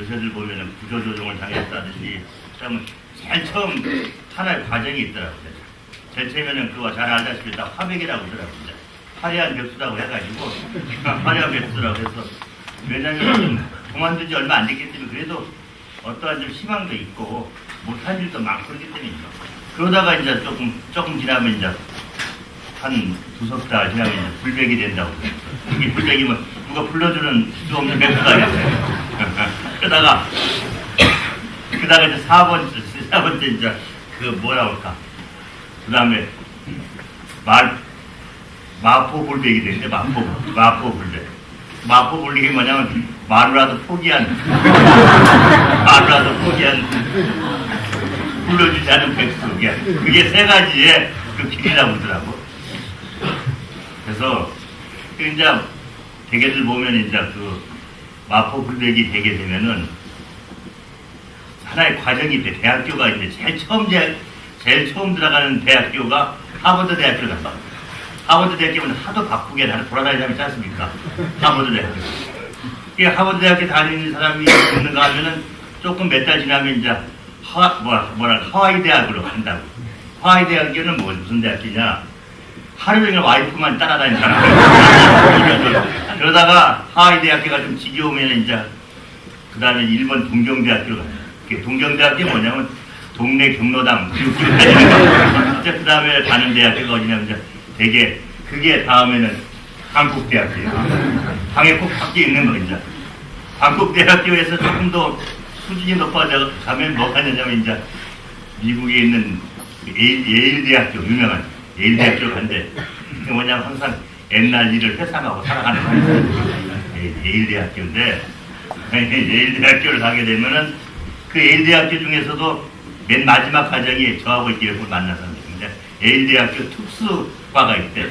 요새들 보면은 구조조정을 당했다든지 제일 처음 하나의 과정이 있더라고요. 제일 처음에는 그거 잘 알다시피 다 화백이라고 그러더라고요. 화려한 백수라고 해가지고 화려한 백수라고 해서 왜냐면 그만둔 지 얼마 안 됐기 때문에 그래도 어떠한 좀 희망도 있고 못한 일도 많고 그렇기 때문이죠. 그러다가 이제 조금 조금 지나면 이제 한 두 석 달 지나면 이제 불백이 된다고. 이게 불백이면 누가 불러주는 수 없는 됐어요. 그러다가 그다가 이제 사 번째 사 번째 이제 그 뭐라 그럴까. 그 다음에 말 마포 불백이 되는데 마포 마포 불백. 마포 불백이 뭐냐면 마누라도 포기한 마누라도 포기한 불러주지 않은 백수 그게 세 가지의 그 길이라고 그러더라고. 그래서 그 이제 대개들 보면 이제 그 마포 불백이 되게 되면은 하나의 과정이 돼. 대학교가 이제 제일 처음 제, 제일 처음 들어가는 대학교가 하버드 대학교를 간다. 하버드 대학교는 하도 바쁘게 나는 돌아다니지 않지 않습니까? 하버드 대학교. 이 하버드 대학교 다니는 사람이 있는가 하면은 조금 몇 달 지나면 이제 하, 뭐라, 뭐라, 하와이 대학으로 간다고. 하와이 대학교는 뭐, 무슨 대학교냐? 하루 종일 와이프만 따라다니는 사람. 그러다가 하와이 대학교가 좀 지겨우면 이제 그 다음에 일본 동경대학교로 가요. 그 동경대학교 뭐냐면 동네 경로당 이제 그 다음에 가는 대학교가 어디냐면 이제 되게 그게 다음에는 한국 대학교예요. 방에 꼭 밖에 있는 거 이제 한국 대학교에서 조금 더 수준이 높아져 가면 뭐가 되냐면 이제 미국에 있는 그 예일, 예일 대학교 유명한 예 일대학교 간대. 그 뭐냐면 항상 옛날 일을 회상하고 살아가는 거예요. 예, 예일대학교인데 예일대학교를 가게 되면은 그 예일대학교 중에서도 맨 마지막 과정이 저하고 이렇게 만났었는데 예일대학교 특수과가 있대.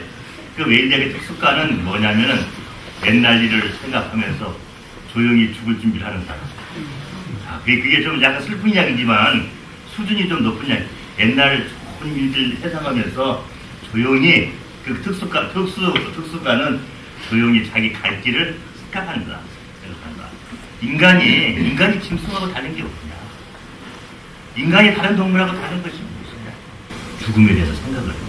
그 예일대학교 특수과는 뭐냐면은 옛날 일을 생각하면서 조용히 죽을 준비를 하는 사람. 아, 그게 좀 약간 슬픈 이야기지만 수준이 좀 높은 이야기. 옛날 좋은 일들 회상하면서 조용히 그 특수과, 특수, 특수과는 조용히 자기 갈 길을 생각한다. 생각한다. 인간이, 인간이 짐승하고 다른 게 없냐. 인간이 다른 동물하고 다른 것이 무엇이냐. 죽음에 대해서 생각을 해요.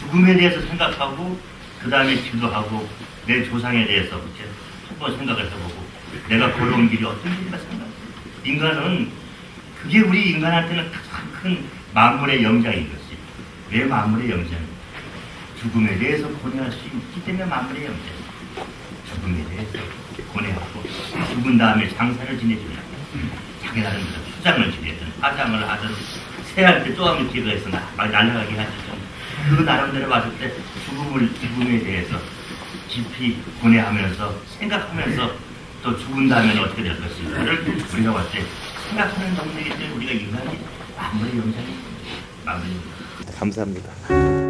죽음에 대해서 생각하고, 그 다음에 기도하고, 내 조상에 대해서 이렇게 한번 생각을 해보고, 내가 걸어온 길이 어떤 길인가 생각해요. 인간은, 그게 우리 인간한테는 가장 큰 만물의 영장인 것이. 왜 만물의 영장입니까? 죽음에 대해서 고뇌할 수 있기 때문에 만물의 영장. 죽음에 대해서 고뇌하고 죽은 다음에 장사를 지내주는 자기 나름대로 수장을 지내든 화장을 하든 새할 때 쪼아미 막 날아가게 하지 그 나름대로 봤을 때 죽음을 죽음에 대해서 깊이 고뇌하면서 생각하면서 또 죽은 다음에 어떻게 될 것인가를 우리가 봤을 때 생각하는 동물이기 때문에 우리가 인간이 아무리 영장이 마무리 감사합니다.